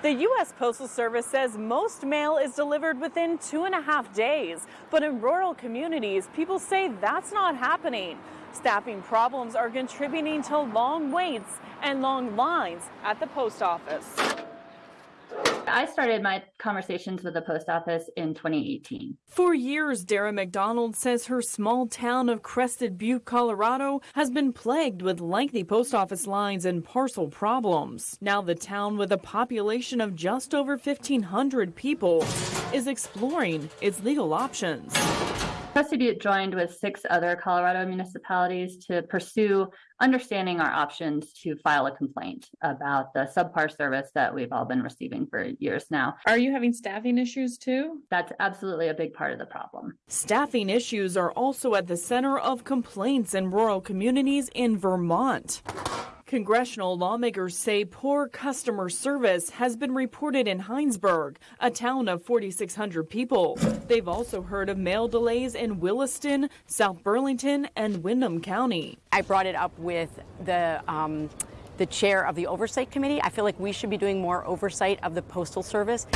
The U.S. Postal Service says most mail is delivered within two and a half days, but in rural communities, people say that's not happening. Staffing problems are contributing to long waits and long lines at the post office. I started my conversations with the post office in 2018. For years, Dara MacDonald says her small town of Crested Butte, Colorado has been plagued with lengthy post office lines and parcel problems. Now the town with a population of just over 1,500 people is exploring its legal options. Crested Butte joined with six other Colorado municipalities to pursue understanding our options to file a complaint about the subpar service that we've all been receiving for years now. Are you having staffing issues too? That's absolutely a big part of the problem. Staffing issues are also at the center of complaints in rural communities in Vermont. Congressional lawmakers say poor customer service has been reported in Hinesburg, a town of 4,600 people. They've also heard of mail delays in Williston, South Burlington, and Windham County. I brought it up with the um, the chair of the oversight committee. I feel like we should be doing more oversight of the postal service.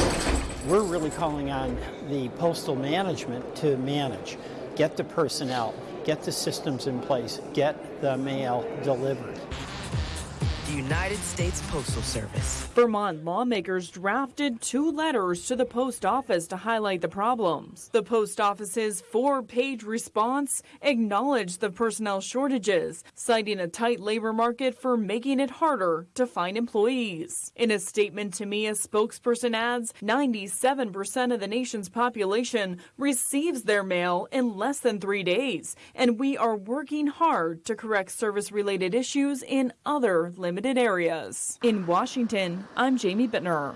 We're really calling on the postal management to manage, get the personnel, get the systems in place, get the mail delivered the United States Postal Service. Vermont lawmakers drafted two letters to the post office to highlight the problems. The post office's four page response acknowledged the personnel shortages, citing a tight labor market for making it harder to find employees. In a statement to me, a spokesperson adds 97% of the nation's population receives their mail in less than three days, and we are working hard to correct service related issues in other limited limited areas. In Washington, I'm Jamie Bittner.